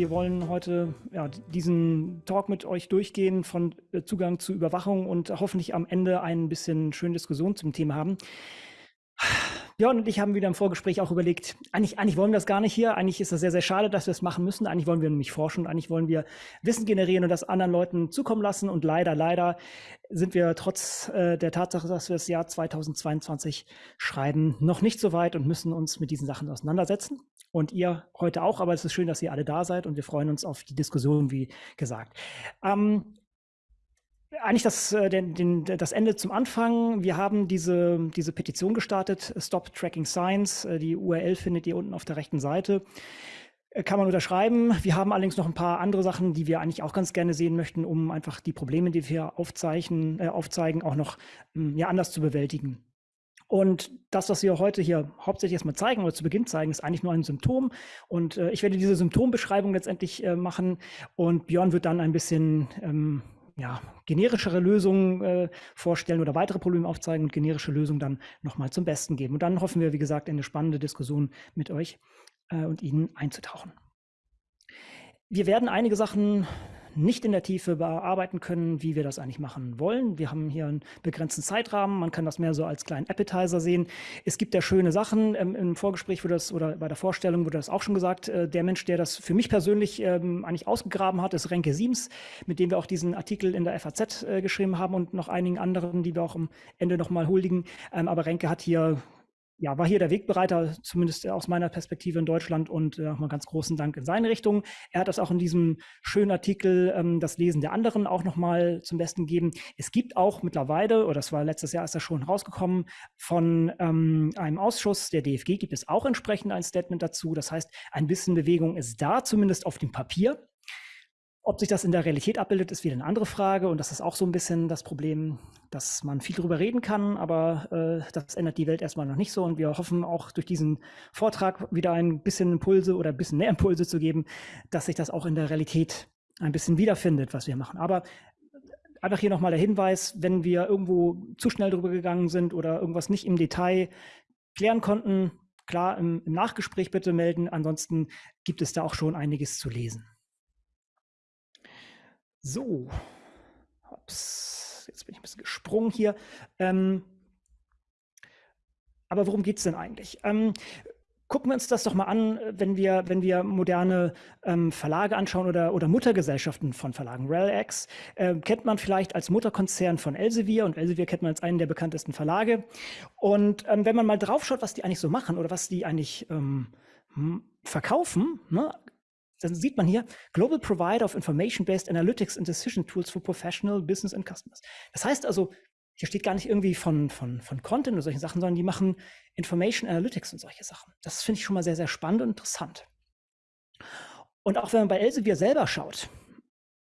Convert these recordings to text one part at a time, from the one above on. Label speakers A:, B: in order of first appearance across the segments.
A: Wir wollen heute ja, diesen Talk mit euch durchgehen von äh, Zugang zu Überwachung und hoffentlich am Ende ein bisschen schöne Diskussion zum Thema haben. Björn und ich haben wieder im Vorgespräch auch überlegt, eigentlich, eigentlich wollen wir das gar nicht hier. Eigentlich ist das sehr, sehr schade, dass wir es machen müssen. Eigentlich wollen wir nämlich forschen. Eigentlich wollen wir Wissen generieren und das anderen Leuten zukommen lassen. Und leider, leider sind wir trotz äh, der Tatsache, dass wir das Jahr 2022 schreiben, noch nicht so weit und müssen uns mit diesen Sachen auseinandersetzen. Und ihr heute auch, aber es ist schön, dass ihr alle da seid und wir freuen uns auf die Diskussion, wie gesagt. Ähm, eigentlich das, äh, den, den, das Ende zum Anfang. Wir haben diese, diese Petition gestartet, Stop Tracking Science. Äh, die URL findet ihr unten auf der rechten Seite. Äh, kann man unterschreiben. Wir haben allerdings noch ein paar andere Sachen, die wir eigentlich auch ganz gerne sehen möchten, um einfach die Probleme, die wir aufzeichnen, äh, aufzeigen, auch noch hm, ja, anders zu bewältigen. Und das, was wir heute hier hauptsächlich erstmal zeigen oder zu Beginn zeigen, ist eigentlich nur ein Symptom. Und äh, ich werde diese Symptombeschreibung letztendlich äh, machen und Björn wird dann ein bisschen ähm, ja, generischere Lösungen äh, vorstellen oder weitere Probleme aufzeigen und generische Lösungen dann nochmal zum Besten geben. Und dann hoffen wir, wie gesagt, in eine spannende Diskussion mit euch äh, und Ihnen einzutauchen. Wir werden einige Sachen nicht in der Tiefe bearbeiten können, wie wir das eigentlich machen wollen. Wir haben hier einen begrenzten Zeitrahmen. Man kann das mehr so als kleinen Appetizer sehen. Es gibt ja schöne Sachen. Ähm, Im Vorgespräch wurde das oder bei der Vorstellung wurde das auch schon gesagt. Äh, der Mensch, der das für mich persönlich ähm, eigentlich ausgegraben hat, ist Renke Siems, mit dem wir auch diesen Artikel in der FAZ äh, geschrieben haben und noch einigen anderen, die wir auch am Ende nochmal huldigen. Ähm, aber Renke hat hier ja, war hier der Wegbereiter, zumindest aus meiner Perspektive in Deutschland und äh, nochmal ganz großen Dank in seine Richtung. Er hat das auch in diesem schönen Artikel ähm, Das Lesen der anderen auch nochmal zum Besten gegeben. Es gibt auch mittlerweile, oder das war letztes Jahr ist das schon rausgekommen, von ähm, einem Ausschuss der DFG gibt es auch entsprechend ein Statement dazu. Das heißt, ein bisschen Bewegung ist da, zumindest auf dem Papier. Ob sich das in der Realität abbildet, ist wieder eine andere Frage. Und das ist auch so ein bisschen das Problem, dass man viel darüber reden kann, aber äh, das ändert die Welt erstmal noch nicht so. Und wir hoffen auch durch diesen Vortrag wieder ein bisschen Impulse oder ein bisschen mehr Impulse zu geben, dass sich das auch in der Realität ein bisschen wiederfindet, was wir machen. Aber einfach hier nochmal der Hinweis, wenn wir irgendwo zu schnell drüber gegangen sind oder irgendwas nicht im Detail klären konnten, klar im, im Nachgespräch bitte melden. Ansonsten gibt es da auch schon einiges zu lesen. So, Ups. jetzt bin ich ein bisschen gesprungen hier. Ähm, aber worum geht es denn eigentlich? Ähm, gucken wir uns das doch mal an, wenn wir, wenn wir moderne ähm, Verlage anschauen oder, oder Muttergesellschaften von Verlagen. RELX äh, kennt man vielleicht als Mutterkonzern von Elsevier und Elsevier kennt man als einen der bekanntesten Verlage. Und ähm, wenn man mal drauf schaut, was die eigentlich so machen oder was die eigentlich ähm, verkaufen, ne, dann sieht man hier Global Provider of Information-Based Analytics and Decision Tools for Professional Business and Customers. Das heißt also, hier steht gar nicht irgendwie von, von, von Content oder solchen Sachen, sondern die machen Information Analytics und solche Sachen. Das finde ich schon mal sehr, sehr spannend und interessant. Und auch wenn man bei Elsevier selber schaut,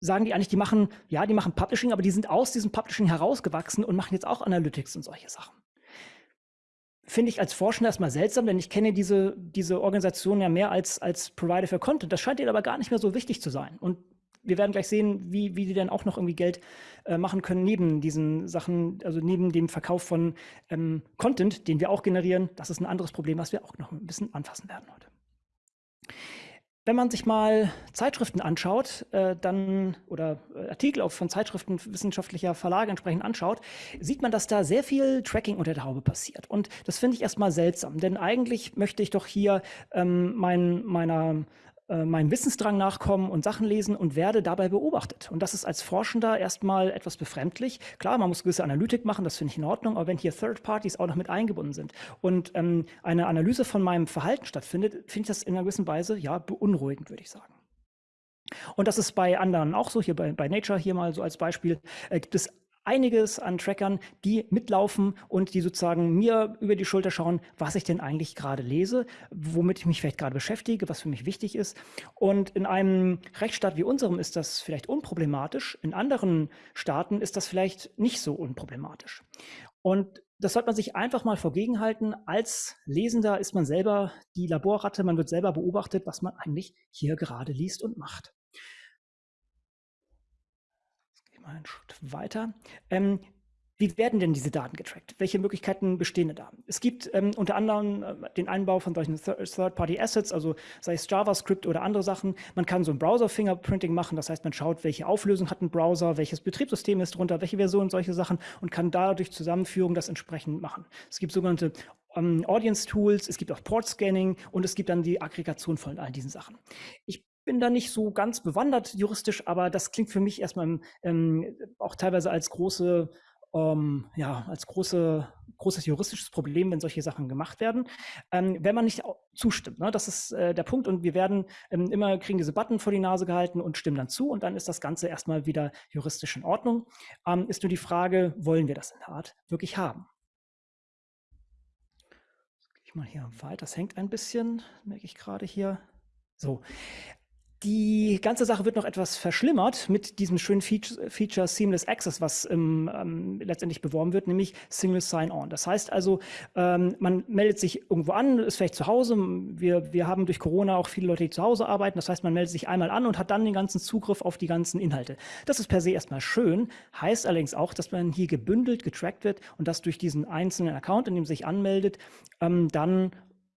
A: sagen die eigentlich, die machen, ja, die machen Publishing, aber die sind aus diesem Publishing herausgewachsen und machen jetzt auch Analytics und solche Sachen finde ich als Forscher erstmal seltsam, denn ich kenne diese, diese Organisation ja mehr als, als Provider für Content. Das scheint ihnen aber gar nicht mehr so wichtig zu sein. Und wir werden gleich sehen, wie, wie die dann auch noch irgendwie Geld äh, machen können neben diesen Sachen, also neben dem Verkauf von ähm, Content, den wir auch generieren. Das ist ein anderes Problem, was wir auch noch ein bisschen anfassen werden heute. Wenn man sich mal Zeitschriften anschaut, äh, dann oder äh, Artikel auch von Zeitschriften wissenschaftlicher Verlage entsprechend anschaut, sieht man, dass da sehr viel Tracking unter der Haube passiert. Und das finde ich erstmal seltsam, denn eigentlich möchte ich doch hier ähm, mein, meiner meinem Wissensdrang nachkommen und Sachen lesen und werde dabei beobachtet. Und das ist als Forschender erstmal etwas befremdlich. Klar, man muss gewisse Analytik machen, das finde ich in Ordnung, aber wenn hier Third Parties auch noch mit eingebunden sind und ähm, eine Analyse von meinem Verhalten stattfindet, finde ich das in einer gewissen Weise ja beunruhigend, würde ich sagen. Und das ist bei anderen auch so, hier bei, bei Nature hier mal so als Beispiel, äh, gibt es einiges an Trackern, die mitlaufen und die sozusagen mir über die Schulter schauen, was ich denn eigentlich gerade lese, womit ich mich vielleicht gerade beschäftige, was für mich wichtig ist. Und in einem Rechtsstaat wie unserem ist das vielleicht unproblematisch. In anderen Staaten ist das vielleicht nicht so unproblematisch. Und das sollte man sich einfach mal vorgegenhalten. Als Lesender ist man selber die Laborratte, man wird selber beobachtet, was man eigentlich hier gerade liest und macht. Einen Schritt weiter. Ähm, wie werden denn diese Daten getrackt? Welche Möglichkeiten bestehen da? Es gibt ähm, unter anderem äh, den Einbau von solchen Third-Party-Assets, also sei es JavaScript oder andere Sachen. Man kann so ein Browser-Fingerprinting machen, das heißt, man schaut, welche Auflösung hat ein Browser, welches Betriebssystem ist drunter, welche Version, solche Sachen und kann dadurch Zusammenführung das entsprechend machen. Es gibt sogenannte ähm, Audience-Tools, es gibt auch Port-Scanning und es gibt dann die Aggregation von all diesen Sachen. Ich bin da nicht so ganz bewandert juristisch, aber das klingt für mich erstmal ähm, auch teilweise als große ähm, ja, als große, großes juristisches Problem, wenn solche Sachen gemacht werden, ähm, wenn man nicht zustimmt. Ne? Das ist äh, der Punkt und wir werden ähm, immer, kriegen diese Button vor die Nase gehalten und stimmen dann zu und dann ist das Ganze erstmal wieder juristisch in Ordnung. Ähm, ist nur die Frage, wollen wir das in der Art wirklich haben? Ich mal hier weiter, das hängt ein bisschen, merke ich gerade hier. So, die ganze Sache wird noch etwas verschlimmert mit diesem schönen Feature, Seamless Access, was ähm, ähm, letztendlich beworben wird, nämlich Single Sign-On. Das heißt also, ähm, man meldet sich irgendwo an, ist vielleicht zu Hause. Wir, wir haben durch Corona auch viele Leute, die zu Hause arbeiten. Das heißt, man meldet sich einmal an und hat dann den ganzen Zugriff auf die ganzen Inhalte. Das ist per se erstmal schön, heißt allerdings auch, dass man hier gebündelt, getrackt wird und dass durch diesen einzelnen Account, in dem sich anmeldet, ähm, dann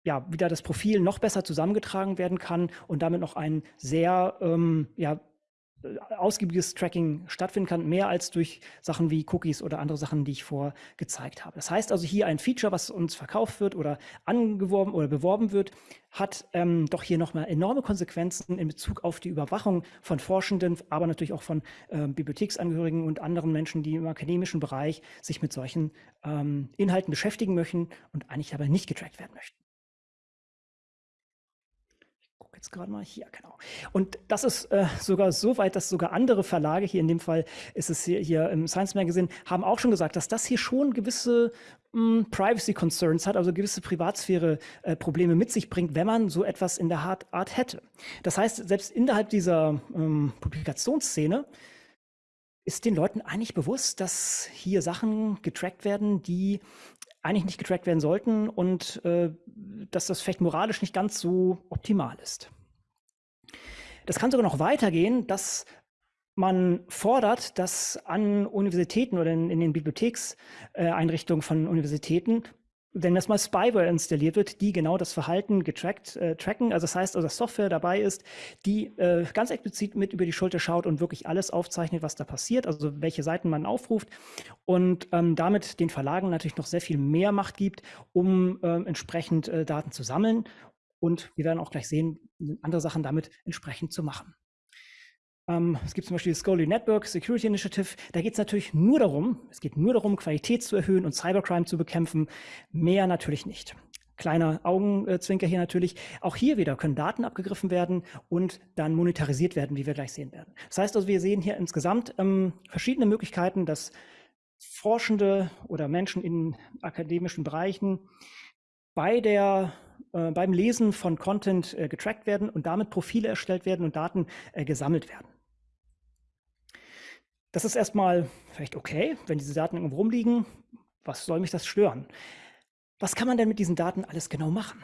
A: ja, wieder das Profil noch besser zusammengetragen werden kann und damit noch ein sehr ähm, ja, ausgiebiges Tracking stattfinden kann, mehr als durch Sachen wie Cookies oder andere Sachen, die ich vorher gezeigt habe. Das heißt also hier ein Feature, was uns verkauft wird oder angeworben oder beworben wird, hat ähm, doch hier nochmal enorme Konsequenzen in Bezug auf die Überwachung von Forschenden, aber natürlich auch von äh, Bibliotheksangehörigen und anderen Menschen, die im akademischen Bereich sich mit solchen ähm, Inhalten beschäftigen möchten und eigentlich dabei nicht getrackt werden möchten jetzt gerade mal hier, genau. Und das ist äh, sogar so weit, dass sogar andere Verlage, hier in dem Fall ist es hier, hier im Science Magazine, haben auch schon gesagt, dass das hier schon gewisse mh, hm, Privacy Concerns hat, also gewisse Privatsphäre-Probleme äh, mit sich bringt, wenn man so etwas in der Art, hätte. Das heißt, selbst innerhalb dieser ähm, Publikationsszene ist den Leuten eigentlich bewusst, dass hier Sachen getrackt werden, die eigentlich nicht getrackt werden sollten und äh, dass das vielleicht moralisch nicht ganz so optimal ist. Das kann sogar noch weitergehen, dass man fordert, dass an Universitäten oder in, in den Bibliothekseinrichtungen von Universitäten wenn das mal Spyware installiert wird, die genau das Verhalten getrackt, äh, tracken, also das heißt, also dass Software dabei ist, die äh, ganz explizit mit über die Schulter schaut und wirklich alles aufzeichnet, was da passiert, also welche Seiten man aufruft und ähm, damit den Verlagen natürlich noch sehr viel mehr Macht gibt, um äh, entsprechend Daten zu sammeln und wir werden auch gleich sehen, andere Sachen damit entsprechend zu machen. Ähm, es gibt zum Beispiel das Scholarly Network Security Initiative. Da geht es natürlich nur darum, es geht nur darum, Qualität zu erhöhen und Cybercrime zu bekämpfen. Mehr natürlich nicht. Kleiner Augenzwinker hier natürlich. Auch hier wieder können Daten abgegriffen werden und dann monetarisiert werden, wie wir gleich sehen werden. Das heißt also, wir sehen hier insgesamt ähm, verschiedene Möglichkeiten, dass Forschende oder Menschen in akademischen Bereichen bei der äh, beim Lesen von Content äh, getrackt werden und damit Profile erstellt werden und Daten äh, gesammelt werden. Das ist erstmal vielleicht okay, wenn diese Daten irgendwo rumliegen. Was soll mich das stören? Was kann man denn mit diesen Daten alles genau machen?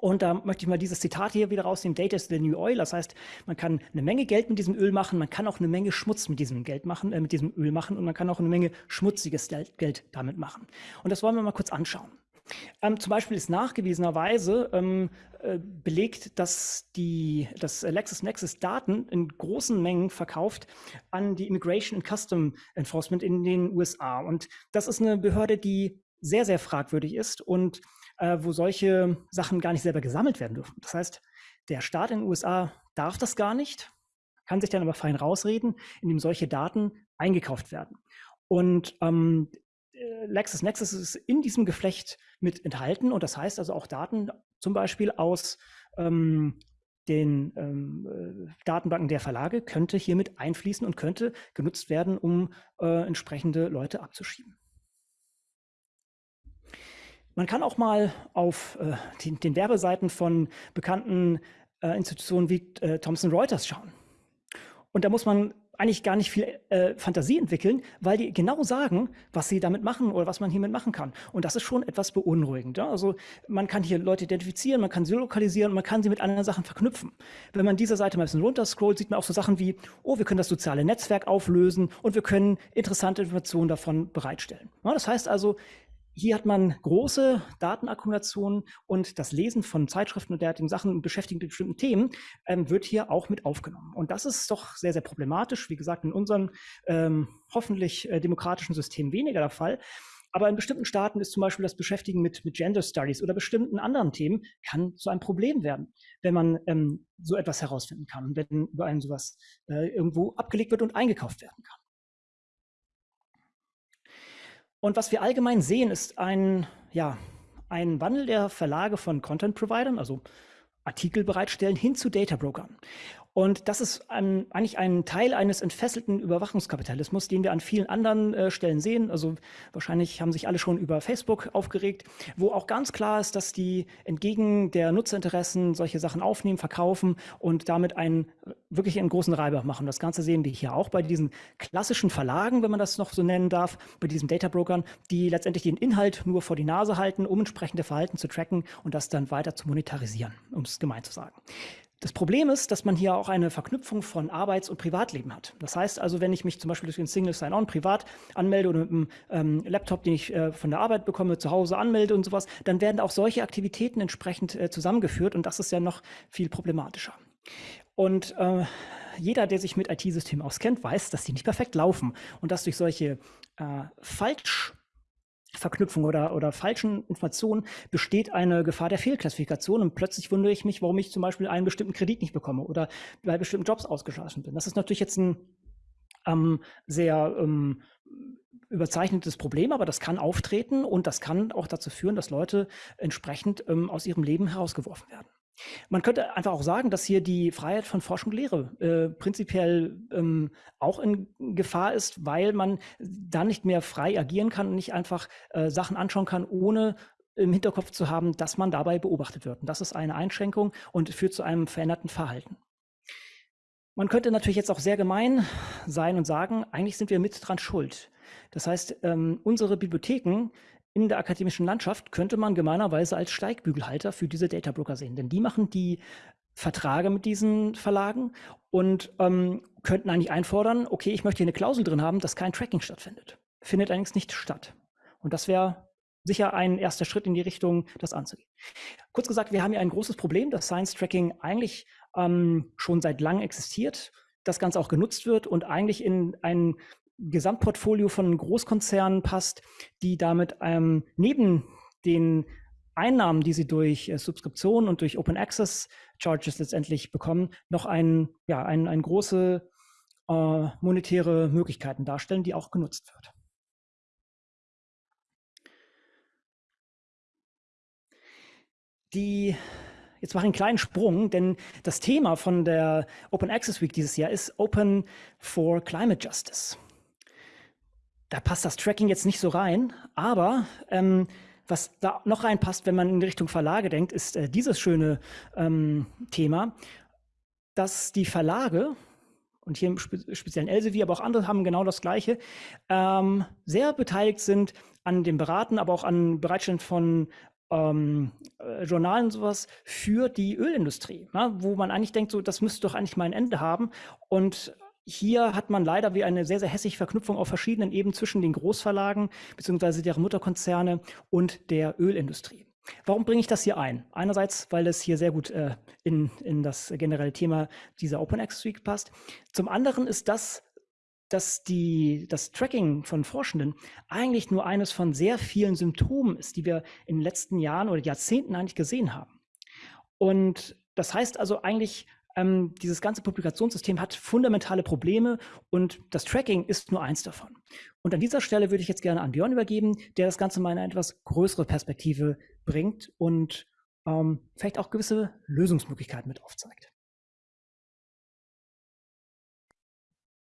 A: Und da möchte ich mal dieses Zitat hier wieder rausnehmen. Data is the new oil. Das heißt, man kann eine Menge Geld mit diesem Öl machen, man kann auch eine Menge Schmutz mit diesem Geld machen, äh, mit diesem Öl machen und man kann auch eine Menge schmutziges Geld damit machen. Und das wollen wir mal kurz anschauen. Ähm, zum Beispiel ist nachgewiesenerweise ähm, äh, belegt, dass die, dass LexisNexis Daten in großen Mengen verkauft an die Immigration and Custom Enforcement in den USA. Und das ist eine Behörde, die sehr, sehr fragwürdig ist und äh, wo solche Sachen gar nicht selber gesammelt werden dürfen. Das heißt, der Staat in den USA darf das gar nicht, kann sich dann aber fein rausreden, indem solche Daten eingekauft werden. Und ähm, äh, LexisNexis ist in diesem Geflecht mit enthalten und das heißt also auch Daten zum Beispiel aus ähm, den ähm, äh, Datenbanken der Verlage könnte hiermit einfließen und könnte genutzt werden, um äh, entsprechende Leute abzuschieben. Man kann auch mal auf äh, den, den, Werbeseiten von bekannten äh, Institutionen wie äh, Thomson Reuters schauen. Und da muss man eigentlich gar nicht viel äh, Fantasie entwickeln, weil die genau sagen, was sie damit machen oder was man hiermit machen kann. Und das ist schon etwas beunruhigend. Ja? Also man kann hier Leute identifizieren, man kann sie lokalisieren, man kann sie mit anderen Sachen verknüpfen. Wenn man diese Seite mal ein bisschen runterscrollt, sieht man auch so Sachen wie, oh, wir können das soziale Netzwerk auflösen und wir können interessante Informationen davon bereitstellen. Ja, das heißt also, hier hat man große Datenakkumulationen und das Lesen von Zeitschriften und derartigen Sachen beschäftigt mit bestimmten Themen ähm, wird hier auch mit aufgenommen. Und das ist doch sehr, sehr problematisch. Wie gesagt, in unserem ähm, hoffentlich äh, demokratischen System weniger der Fall. Aber in bestimmten Staaten ist zum Beispiel das Beschäftigen mit, mit Gender Studies oder bestimmten anderen Themen kann zu einem Problem werden, wenn man ähm, so etwas herausfinden kann, wenn über einen sowas äh, irgendwo abgelegt wird und eingekauft werden kann. Und was wir allgemein sehen, ist ein, ja, ein Wandel der Verlage von Content-Providern, also Artikel bereitstellen, hin zu Data-Brokern. Und das ist ein, eigentlich ein Teil eines entfesselten Überwachungskapitalismus, den wir an vielen anderen äh, Stellen sehen. Also wahrscheinlich haben sich alle schon über Facebook aufgeregt, wo auch ganz klar ist, dass die entgegen der Nutzerinteressen solche Sachen aufnehmen, verkaufen und damit einen wirklich einen großen Reibach machen. Das Ganze sehen wir hier auch bei diesen klassischen Verlagen, wenn man das noch so nennen darf, bei diesen Data-Brokern, die letztendlich den Inhalt nur vor die Nase halten, um entsprechende Verhalten zu tracken und das dann weiter zu monetarisieren, um es gemein zu sagen. Das Problem ist, dass man hier auch eine Verknüpfung von Arbeits- und Privatleben hat. Das heißt also, wenn ich mich zum Beispiel durch den Single Sign-On privat anmelde oder mit einem ähm, Laptop, den ich äh, von der Arbeit bekomme, zu Hause anmelde und sowas, dann werden auch solche Aktivitäten entsprechend äh, zusammengeführt und das ist ja noch viel problematischer. Und äh, jeder, der sich mit IT-Systemen auskennt, weiß, dass die nicht perfekt laufen und dass durch solche äh, falsch Verknüpfung oder, oder falschen Informationen besteht eine Gefahr der Fehlklassifikation und plötzlich wundere ich mich, warum ich zum Beispiel einen bestimmten Kredit nicht bekomme oder bei bestimmten Jobs ausgeschlossen bin. Das ist natürlich jetzt ein ähm, sehr ähm, überzeichnetes Problem, aber das kann auftreten und das kann auch dazu führen, dass Leute entsprechend ähm, aus ihrem Leben herausgeworfen werden. Man könnte einfach auch sagen, dass hier die Freiheit von Forschung und Lehre äh, prinzipiell ähm, auch in Gefahr ist, weil man dann nicht mehr frei agieren kann und nicht einfach äh, Sachen anschauen kann, ohne im Hinterkopf zu haben, dass man dabei beobachtet wird. Und das ist eine Einschränkung und führt zu einem veränderten Verhalten. Man könnte natürlich jetzt auch sehr gemein sein und sagen, eigentlich sind wir mit dran schuld. Das heißt, ähm, unsere Bibliotheken in der akademischen Landschaft könnte man gemeinerweise als Steigbügelhalter für diese Data Broker sehen, denn die machen die Verträge mit diesen Verlagen und ähm, könnten eigentlich einfordern, okay, ich möchte hier eine Klausel drin haben, dass kein Tracking stattfindet. Findet allerdings nicht statt. Und das wäre sicher ein erster Schritt in die Richtung, das anzugehen. Kurz gesagt, wir haben hier ein großes Problem, dass Science Tracking eigentlich ähm, schon seit langem existiert, das Ganze auch genutzt wird und eigentlich in ein Gesamtportfolio von Großkonzernen passt, die damit ähm, neben den Einnahmen, die sie durch äh, Subskriptionen und durch Open Access Charges letztendlich bekommen, noch ein, ja, ein, ein große äh, monetäre Möglichkeiten darstellen, die auch genutzt wird. Die Jetzt mache ich einen kleinen Sprung, denn das Thema von der Open Access Week dieses Jahr ist Open for Climate Justice da passt das Tracking jetzt nicht so rein, aber ähm, was da noch reinpasst, wenn man in Richtung Verlage denkt, ist äh, dieses schöne ähm, Thema, dass die Verlage, und hier im Spe speziellen Elsevier, aber auch andere haben genau das Gleiche, ähm, sehr beteiligt sind an dem Beraten, aber auch an Bereitstellen von ähm, äh, Journalen und sowas für die Ölindustrie, ja, wo man eigentlich denkt, so, das müsste doch eigentlich mal ein Ende haben. Und hier hat man leider wie eine sehr, sehr hässliche Verknüpfung auf verschiedenen Ebenen zwischen den Großverlagen bzw. deren Mutterkonzerne und der Ölindustrie. Warum bringe ich das hier ein? Einerseits, weil es hier sehr gut äh, in, in das generelle Thema dieser Open Access Week passt. Zum anderen ist das, dass die, das Tracking von Forschenden eigentlich nur eines von sehr vielen Symptomen ist, die wir in den letzten Jahren oder Jahrzehnten eigentlich gesehen haben. Und das heißt also eigentlich, ähm, dieses ganze Publikationssystem hat fundamentale Probleme und das Tracking ist nur eins davon. Und an dieser Stelle würde ich jetzt gerne an Björn übergeben, der das Ganze mal in eine etwas größere Perspektive bringt und ähm, vielleicht auch gewisse Lösungsmöglichkeiten mit aufzeigt.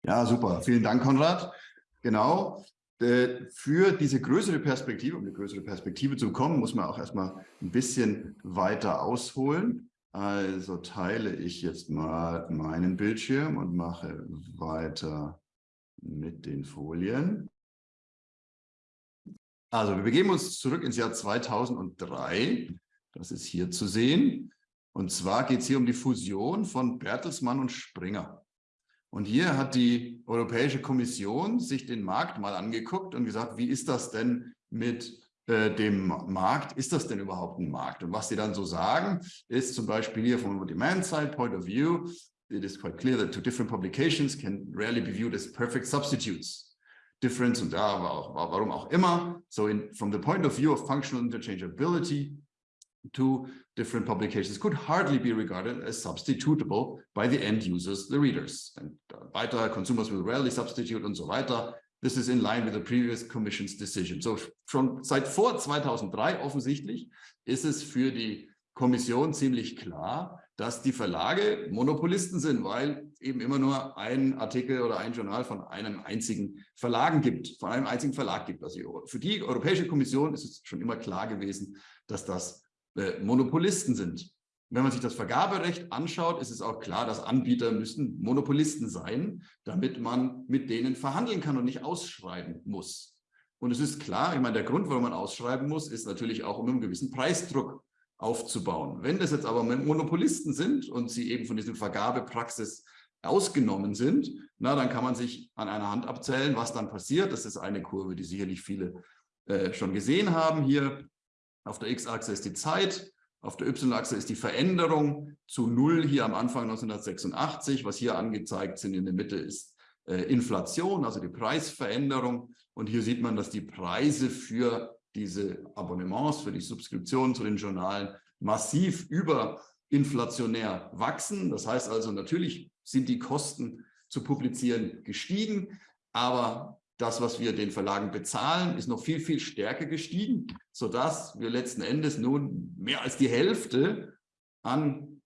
B: Ja, super. Vielen Dank, Konrad. Genau. Äh, für diese größere Perspektive, um eine größere Perspektive zu bekommen, muss man auch erstmal ein bisschen weiter ausholen. Also teile ich jetzt mal meinen Bildschirm und mache weiter mit den Folien. Also wir begeben uns zurück ins Jahr 2003. Das ist hier zu sehen. Und zwar geht es hier um die Fusion von Bertelsmann und Springer. Und hier hat die Europäische Kommission sich den Markt mal angeguckt und gesagt, wie ist das denn mit äh, dem Markt, ist das denn überhaupt ein Markt? Und was sie dann so sagen, ist zum Beispiel hier from a demand side point of view, it is quite clear that two different publications can rarely be viewed as perfect substitutes difference und ja, warum auch immer. So in, from the point of view of functional interchangeability, two different publications could hardly be regarded as substitutable by the end users, the readers. And uh, weiter, consumers will rarely substitute und so weiter. This is in line with the previous Commission's decision. So schon seit vor 2003 offensichtlich ist es für die Kommission ziemlich klar, dass die Verlage Monopolisten sind, weil eben immer nur ein Artikel oder ein Journal von einem einzigen Verlagen gibt, von einem einzigen Verlag gibt. Also für die Europäische Kommission ist es schon immer klar gewesen, dass das äh, Monopolisten sind. Wenn man sich das Vergaberecht anschaut, ist es auch klar, dass Anbieter müssen Monopolisten sein, damit man mit denen verhandeln kann und nicht ausschreiben muss. Und es ist klar, ich meine, der Grund, warum man ausschreiben muss, ist natürlich auch, um einen gewissen Preisdruck aufzubauen. Wenn das jetzt aber Monopolisten sind und sie eben von diesem Vergabepraxis ausgenommen sind, na, dann kann man sich an einer Hand abzählen, was dann passiert. Das ist eine Kurve, die sicherlich viele äh, schon gesehen haben. Hier auf der X-Achse ist die Zeit, auf der Y-Achse ist die Veränderung zu Null hier am Anfang 1986. Was hier angezeigt sind in der Mitte ist äh, Inflation, also die Preisveränderung. Und hier sieht man, dass die Preise für diese Abonnements für die Subskriptionen zu den Journalen massiv überinflationär wachsen. Das heißt also, natürlich sind die Kosten zu publizieren gestiegen, aber das, was wir den Verlagen bezahlen, ist noch viel, viel stärker gestiegen, sodass wir letzten Endes nun mehr als die Hälfte an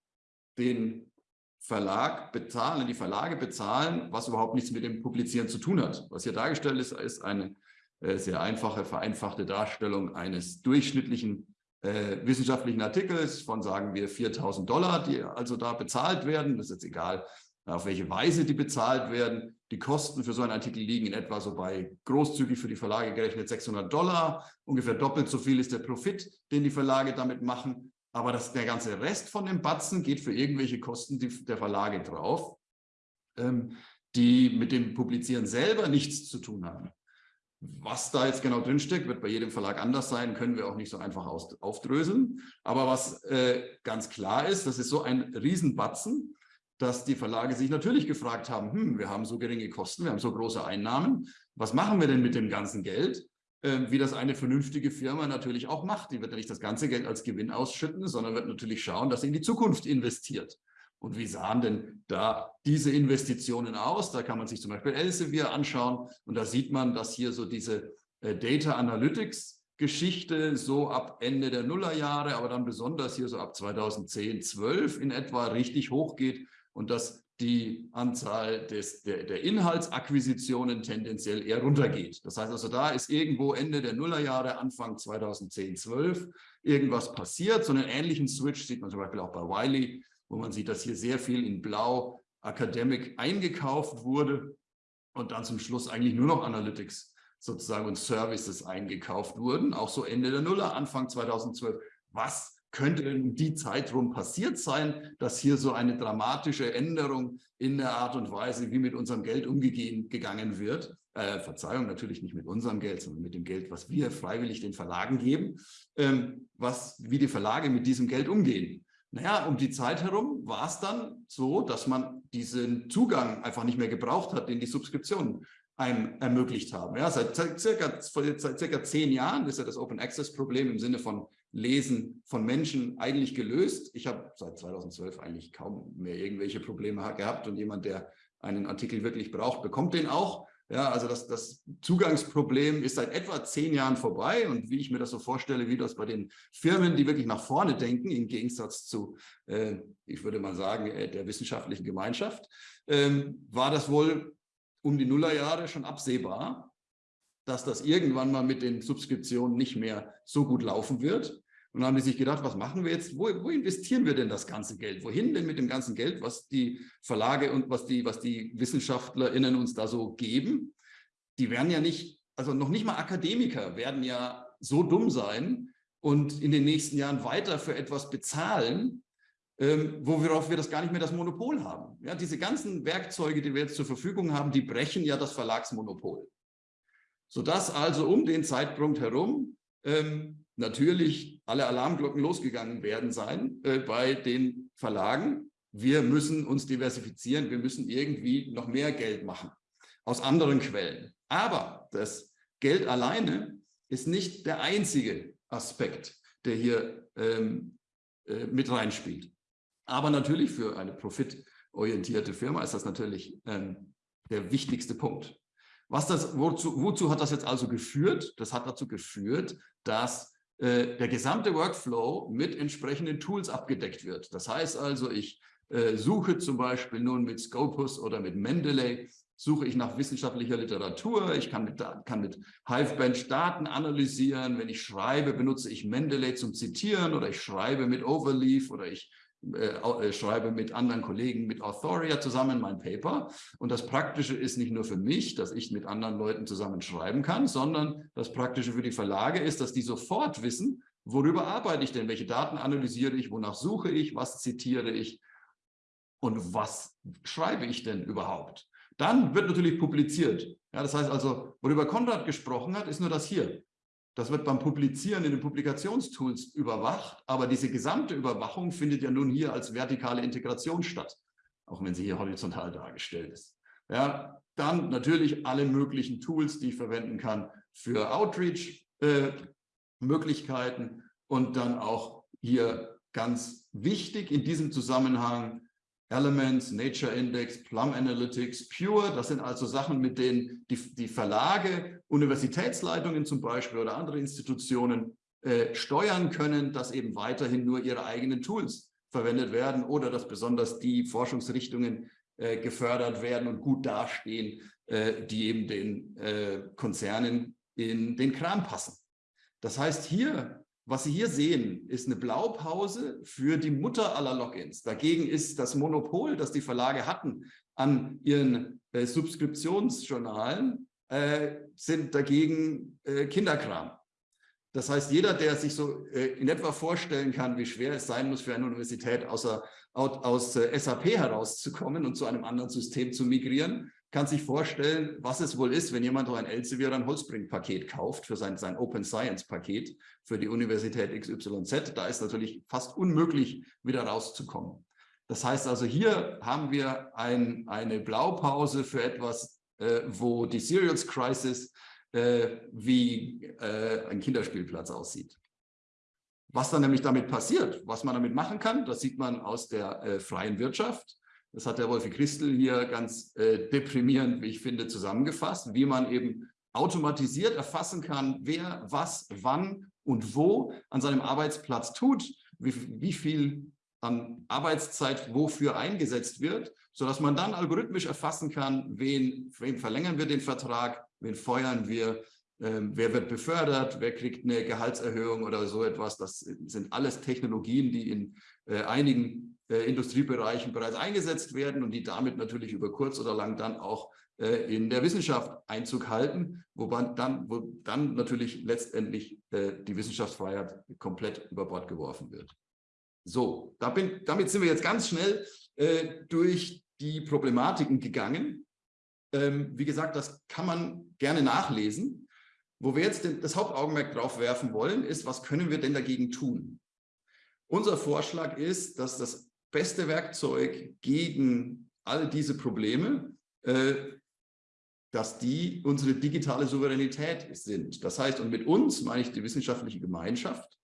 B: den Verlag bezahlen, die Verlage bezahlen, was überhaupt nichts mit dem Publizieren zu tun hat. Was hier dargestellt ist, ist eine äh, sehr einfache, vereinfachte Darstellung eines durchschnittlichen äh, wissenschaftlichen Artikels von, sagen wir, 4.000 Dollar, die also da bezahlt werden. Das ist jetzt egal, auf welche Weise die bezahlt werden. Die Kosten für so einen Artikel liegen in etwa so bei großzügig für die Verlage gerechnet 600 Dollar. Ungefähr doppelt so viel ist der Profit, den die Verlage damit machen. Aber das, der ganze Rest von dem Batzen geht für irgendwelche Kosten der Verlage drauf, ähm, die mit dem Publizieren selber nichts zu tun haben. Was da jetzt genau drinsteckt, wird bei jedem Verlag anders sein, können wir auch nicht so einfach aus, aufdröseln. Aber was äh, ganz klar ist, das ist so ein Riesenbatzen, dass die Verlage sich natürlich gefragt haben, hm, wir haben so geringe Kosten, wir haben so große Einnahmen, was machen wir denn mit dem ganzen Geld? Äh, wie das eine vernünftige Firma natürlich auch macht. Die wird ja nicht das ganze Geld als Gewinn ausschütten, sondern wird natürlich schauen, dass sie in die Zukunft investiert. Und wie sahen denn da diese Investitionen aus? Da kann man sich zum Beispiel Elsevier anschauen und da sieht man, dass hier so diese äh, Data Analytics Geschichte so ab Ende der Nullerjahre, aber dann besonders hier so ab 2010, 12 in etwa richtig hochgeht und dass die Anzahl des, der, der Inhaltsakquisitionen tendenziell eher runtergeht. Das heißt also, da ist irgendwo Ende der Nullerjahre, Anfang 2010, 12 irgendwas passiert. So einen ähnlichen Switch sieht man zum Beispiel auch bei Wiley wo man sieht, dass hier sehr viel in Blau Academic eingekauft wurde und dann zum Schluss eigentlich nur noch Analytics sozusagen und Services eingekauft wurden, auch so Ende der Nuller, Anfang 2012. Was könnte um die Zeit rum passiert sein, dass hier so eine dramatische Änderung in der Art und Weise, wie mit unserem Geld umgegangen wird, äh, Verzeihung, natürlich nicht mit unserem Geld, sondern mit dem Geld, was wir freiwillig den Verlagen geben, ähm, was, wie die Verlage mit diesem Geld umgehen. Naja, um die Zeit herum war es dann so, dass man diesen Zugang einfach nicht mehr gebraucht hat, den die Subskriptionen einem ermöglicht haben. Ja, seit circa, seit circa zehn Jahren ist ja das Open Access Problem im Sinne von Lesen von Menschen eigentlich gelöst. Ich habe seit 2012 eigentlich kaum mehr irgendwelche Probleme gehabt und jemand, der einen Artikel wirklich braucht, bekommt den auch. Ja, also das, das Zugangsproblem ist seit etwa zehn Jahren vorbei und wie ich mir das so vorstelle, wie das bei den Firmen, die wirklich nach vorne denken, im Gegensatz zu, äh, ich würde mal sagen, äh, der wissenschaftlichen Gemeinschaft, ähm, war das wohl um die Nullerjahre schon absehbar, dass das irgendwann mal mit den Subskriptionen nicht mehr so gut laufen wird. Und dann haben die sich gedacht, was machen wir jetzt? Wo, wo, investieren wir denn das ganze Geld? Wohin denn mit dem ganzen Geld, was die Verlage und was die, was die WissenschaftlerInnen uns da so geben? Die werden ja nicht, also noch nicht mal Akademiker werden ja so dumm sein und in den nächsten Jahren weiter für etwas bezahlen, ähm, worauf wir das gar nicht mehr das Monopol haben. Ja, diese ganzen Werkzeuge, die wir jetzt zur Verfügung haben, die brechen ja das Verlagsmonopol. Sodass also um den Zeitpunkt herum ähm, natürlich alle Alarmglocken losgegangen werden sein äh, bei den Verlagen. Wir müssen uns diversifizieren, wir müssen irgendwie noch mehr Geld machen aus anderen Quellen. Aber das Geld alleine ist nicht der einzige Aspekt, der hier ähm, äh, mit reinspielt. Aber natürlich für eine profitorientierte Firma ist das natürlich ähm, der wichtigste Punkt. Was das, wozu, wozu hat das jetzt also geführt? Das hat dazu geführt, dass äh, der gesamte Workflow mit entsprechenden Tools abgedeckt wird. Das heißt also, ich äh, suche zum Beispiel nun mit Scopus oder mit Mendeley, suche ich nach wissenschaftlicher Literatur, ich kann mit, kann mit Hivebench Daten analysieren, wenn ich schreibe, benutze ich Mendeley zum Zitieren oder ich schreibe mit Overleaf oder ich äh, äh, schreibe mit anderen Kollegen, mit Authoria zusammen mein Paper. Und das Praktische ist nicht nur für mich, dass ich mit anderen Leuten zusammen schreiben kann, sondern das Praktische für die Verlage ist, dass die sofort wissen, worüber arbeite ich denn, welche Daten analysiere ich, wonach suche ich, was zitiere ich und was schreibe ich denn überhaupt. Dann wird natürlich publiziert. Ja, das heißt also, worüber Konrad gesprochen hat, ist nur das hier. Das wird beim Publizieren in den Publikationstools überwacht, aber diese gesamte Überwachung findet ja nun hier als vertikale Integration statt, auch wenn sie hier horizontal dargestellt ist. Ja, dann natürlich alle möglichen Tools, die ich verwenden kann für Outreach-Möglichkeiten äh, und dann auch hier ganz wichtig in diesem Zusammenhang Elements, Nature Index, Plum Analytics, Pure, das sind also Sachen, mit denen die, die Verlage, Universitätsleitungen zum Beispiel oder andere Institutionen äh, steuern können, dass eben weiterhin nur ihre eigenen Tools verwendet werden oder dass besonders die Forschungsrichtungen äh, gefördert werden und gut dastehen, äh, die eben den äh, Konzernen in den Kram passen. Das heißt, hier was Sie hier sehen, ist eine Blaupause für die Mutter aller Logins. Dagegen ist das Monopol, das die Verlage hatten an ihren äh, Subskriptionsjournalen, äh, sind dagegen äh, Kinderkram. Das heißt, jeder, der sich so äh, in etwa vorstellen kann, wie schwer es sein muss für eine Universität, außer, aus äh, SAP herauszukommen und zu einem anderen System zu migrieren, kann sich vorstellen, was es wohl ist, wenn jemand ein Elsevier oder ein Holzbring-Paket kauft für sein, sein Open Science-Paket für die Universität XYZ. Da ist natürlich fast unmöglich, wieder rauszukommen. Das heißt also, hier haben wir ein, eine Blaupause für etwas, äh, wo die Serials Crisis äh, wie äh, ein Kinderspielplatz aussieht. Was dann nämlich damit passiert, was man damit machen kann, das sieht man aus der äh, freien Wirtschaft. Das hat der Wolfi Christel hier ganz äh, deprimierend, wie ich finde, zusammengefasst, wie man eben automatisiert erfassen kann, wer was, wann und wo an seinem Arbeitsplatz tut, wie, wie viel an Arbeitszeit wofür eingesetzt wird, sodass man dann algorithmisch erfassen kann, wen, wem verlängern wir den Vertrag, wen feuern wir, äh, wer wird befördert, wer kriegt eine Gehaltserhöhung oder so etwas. Das sind alles Technologien, die in äh, einigen Industriebereichen bereits eingesetzt werden und die damit natürlich über kurz oder lang dann auch äh, in der Wissenschaft Einzug halten, wobei dann, wo dann natürlich letztendlich äh, die Wissenschaftsfreiheit komplett über Bord geworfen wird. So, damit sind wir jetzt ganz schnell äh, durch die Problematiken gegangen. Ähm, wie gesagt, das kann man gerne nachlesen. Wo wir jetzt das Hauptaugenmerk drauf werfen wollen, ist, was können wir denn dagegen tun? Unser Vorschlag ist, dass das beste Werkzeug gegen all diese Probleme, äh, dass die unsere digitale Souveränität sind. Das heißt, und mit uns meine ich die wissenschaftliche Gemeinschaft.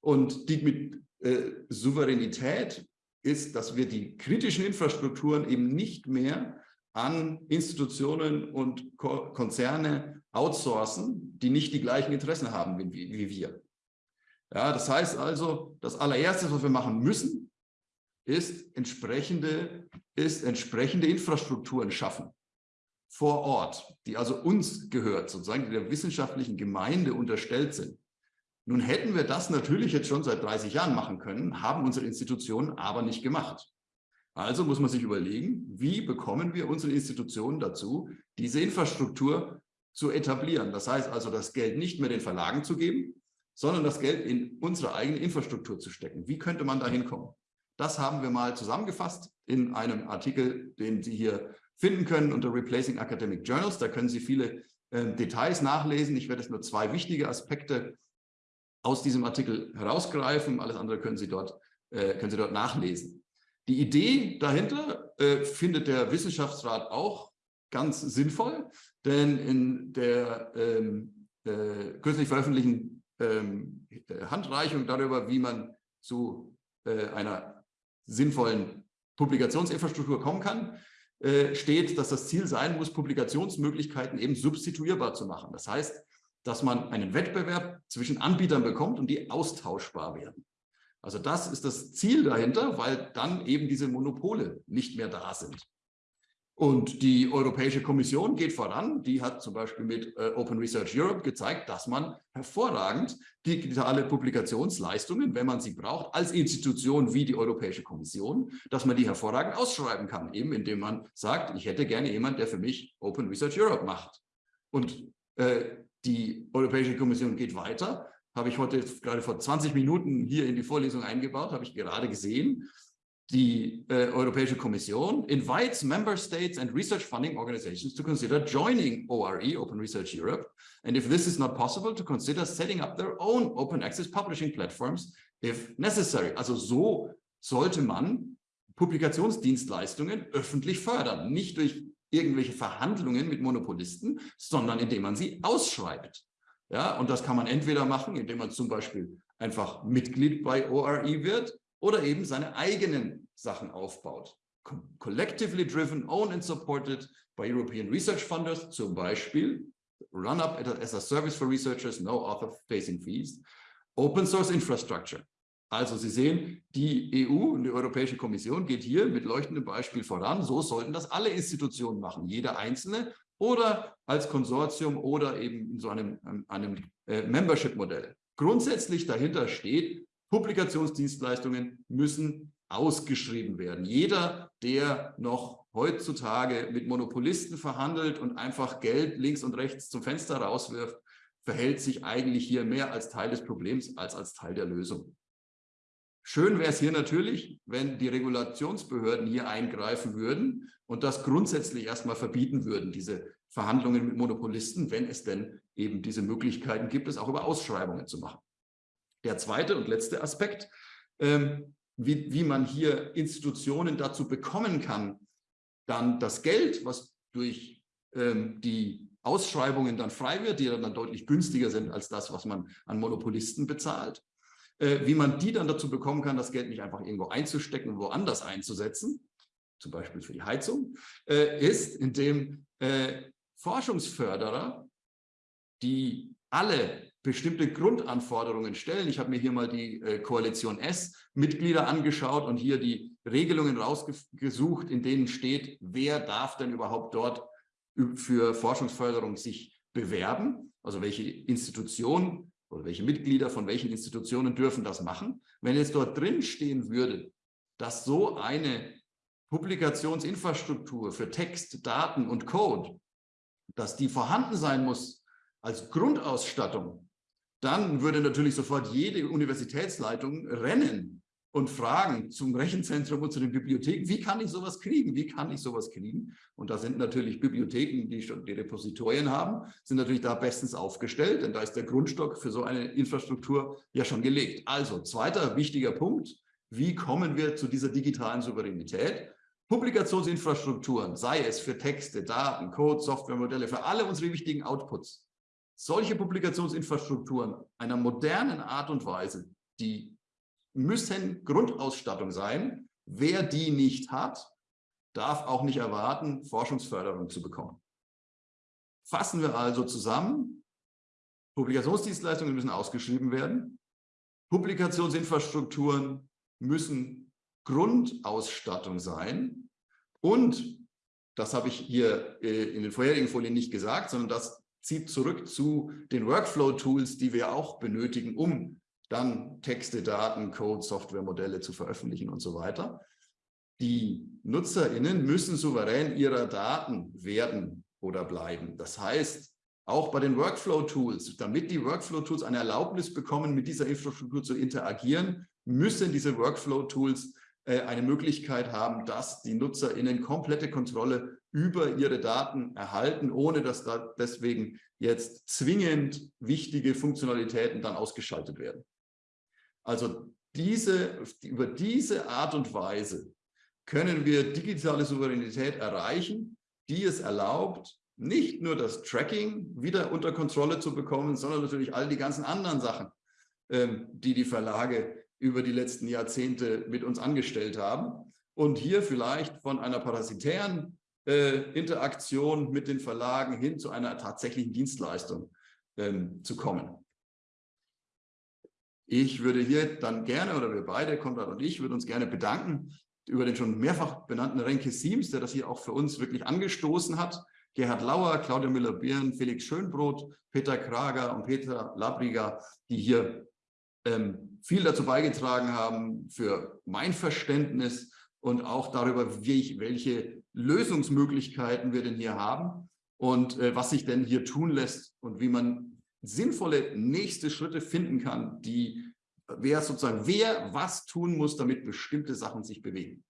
B: Und die mit äh, Souveränität ist, dass wir die kritischen Infrastrukturen eben nicht mehr an Institutionen und Ko Konzerne outsourcen, die nicht die gleichen Interessen haben wie, wie wir. Ja, das heißt also, das allererste, was wir machen müssen, ist entsprechende, ist entsprechende Infrastrukturen schaffen vor Ort, die also uns gehört, sozusagen, der wissenschaftlichen Gemeinde unterstellt sind. Nun hätten wir das natürlich jetzt schon seit 30 Jahren machen können, haben unsere Institutionen aber nicht gemacht. Also muss man sich überlegen, wie bekommen wir unsere Institutionen dazu, diese Infrastruktur zu etablieren. Das heißt also, das Geld nicht mehr den Verlagen zu geben, sondern das Geld in unsere eigene Infrastruktur zu stecken. Wie könnte man da hinkommen? Das haben wir mal zusammengefasst in einem Artikel, den Sie hier finden können unter Replacing Academic Journals. Da können Sie viele äh, Details nachlesen. Ich werde jetzt nur zwei wichtige Aspekte aus diesem Artikel herausgreifen. Alles andere können Sie dort, äh, können Sie dort nachlesen. Die Idee dahinter äh, findet der Wissenschaftsrat auch ganz sinnvoll, denn in der ähm, äh, kürzlich veröffentlichten ähm, Handreichung darüber, wie man zu äh, einer sinnvollen Publikationsinfrastruktur kommen kann, äh, steht, dass das Ziel sein muss, Publikationsmöglichkeiten eben substituierbar zu machen. Das heißt, dass man einen Wettbewerb zwischen Anbietern bekommt und die austauschbar werden. Also das ist das Ziel dahinter, weil dann eben diese Monopole nicht mehr da sind. Und die Europäische Kommission geht voran. Die hat zum Beispiel mit äh, Open Research Europe gezeigt, dass man hervorragend digitale Publikationsleistungen, wenn man sie braucht, als Institution wie die Europäische Kommission, dass man die hervorragend ausschreiben kann, eben indem man sagt, ich hätte gerne jemand, der für mich Open Research Europe macht. Und äh, die Europäische Kommission geht weiter, habe ich heute gerade vor 20 Minuten hier in die Vorlesung eingebaut, habe ich gerade gesehen, die äh, Europäische Kommission invites member states and research funding organizations to consider joining ORE, Open Research Europe, and if this is not possible, to consider setting up their own open access publishing platforms if necessary. Also so sollte man Publikationsdienstleistungen öffentlich fördern, nicht durch irgendwelche Verhandlungen mit Monopolisten, sondern indem man sie ausschreibt. Ja, und das kann man entweder machen, indem man zum Beispiel einfach Mitglied bei ORE wird oder eben seine eigenen Sachen aufbaut. Collectively driven, owned and supported by European Research Funders, zum Beispiel Run-Up as a Service for Researchers, no author-facing fees, Open Source Infrastructure. Also Sie sehen, die EU und die Europäische Kommission geht hier mit leuchtendem Beispiel voran. So sollten das alle Institutionen machen, jeder einzelne oder als Konsortium oder eben in so einem, einem äh, Membership-Modell. Grundsätzlich dahinter steht, Publikationsdienstleistungen müssen ausgeschrieben werden. Jeder, der noch heutzutage mit Monopolisten verhandelt und einfach Geld links und rechts zum Fenster rauswirft, verhält sich eigentlich hier mehr als Teil des Problems als als Teil der Lösung. Schön wäre es hier natürlich, wenn die Regulationsbehörden hier eingreifen würden und das grundsätzlich erstmal verbieten würden, diese Verhandlungen mit Monopolisten, wenn es denn eben diese Möglichkeiten gibt, es auch über Ausschreibungen zu machen. Der zweite und letzte Aspekt, ähm, wie, wie man hier Institutionen dazu bekommen kann, dann das Geld, was durch ähm, die Ausschreibungen dann frei wird, die dann deutlich günstiger sind als das, was man an Monopolisten bezahlt, äh, wie man die dann dazu bekommen kann, das Geld nicht einfach irgendwo einzustecken und woanders einzusetzen, zum Beispiel für die Heizung, äh, ist, indem äh, Forschungsförderer, die alle bestimmte Grundanforderungen stellen. Ich habe mir hier mal die äh, Koalition S-Mitglieder angeschaut und hier die Regelungen rausgesucht, in denen steht, wer darf denn überhaupt dort für Forschungsförderung sich bewerben, also welche Institutionen oder welche Mitglieder von welchen Institutionen dürfen das machen. Wenn jetzt dort drin stehen würde, dass so eine Publikationsinfrastruktur für Text, Daten und Code, dass die vorhanden sein muss als Grundausstattung dann würde natürlich sofort jede Universitätsleitung rennen und fragen zum Rechenzentrum und zu den Bibliotheken, wie kann ich sowas kriegen, wie kann ich sowas kriegen? Und da sind natürlich Bibliotheken, die schon die Repositorien haben, sind natürlich da bestens aufgestellt, denn da ist der Grundstock für so eine Infrastruktur ja schon gelegt. Also zweiter wichtiger Punkt, wie kommen wir zu dieser digitalen Souveränität? Publikationsinfrastrukturen, sei es für Texte, Daten, Code, Softwaremodelle, für alle unsere wichtigen Outputs, solche Publikationsinfrastrukturen einer modernen Art und Weise, die müssen Grundausstattung sein. Wer die nicht hat, darf auch nicht erwarten, Forschungsförderung zu bekommen. Fassen wir also zusammen, Publikationsdienstleistungen müssen ausgeschrieben werden, Publikationsinfrastrukturen müssen Grundausstattung sein und, das habe ich hier äh, in den vorherigen Folien nicht gesagt, sondern das zieht zurück zu den Workflow-Tools, die wir auch benötigen, um dann Texte, Daten, Code, Softwaremodelle zu veröffentlichen und so weiter. Die NutzerInnen müssen souverän ihrer Daten werden oder bleiben. Das heißt, auch bei den Workflow-Tools, damit die Workflow-Tools eine Erlaubnis bekommen, mit dieser Infrastruktur zu interagieren, müssen diese Workflow-Tools äh, eine Möglichkeit haben, dass die NutzerInnen komplette Kontrolle über ihre Daten erhalten, ohne dass da deswegen jetzt zwingend wichtige Funktionalitäten dann ausgeschaltet werden. Also diese, über diese Art und Weise können wir digitale Souveränität erreichen, die es erlaubt, nicht nur das Tracking wieder unter Kontrolle zu bekommen, sondern natürlich all die ganzen anderen Sachen, ähm, die die Verlage über die letzten Jahrzehnte mit uns angestellt haben. Und hier vielleicht von einer parasitären äh, Interaktion mit den Verlagen hin zu einer tatsächlichen Dienstleistung ähm, zu kommen. Ich würde hier dann gerne, oder wir beide, Konrad und ich, würden uns gerne bedanken über den schon mehrfach benannten Renke Siems, der das hier auch für uns wirklich angestoßen hat. Gerhard Lauer, Claudia Müller-Birn, Felix Schönbrot, Peter Krager und Peter Labriga, die hier ähm, viel dazu beigetragen haben für mein Verständnis und auch darüber, wie ich, welche Lösungsmöglichkeiten wir denn hier haben und äh, was sich denn hier tun lässt und wie man sinnvolle nächste Schritte finden kann, die wer sozusagen wer was tun muss, damit bestimmte Sachen sich bewegen.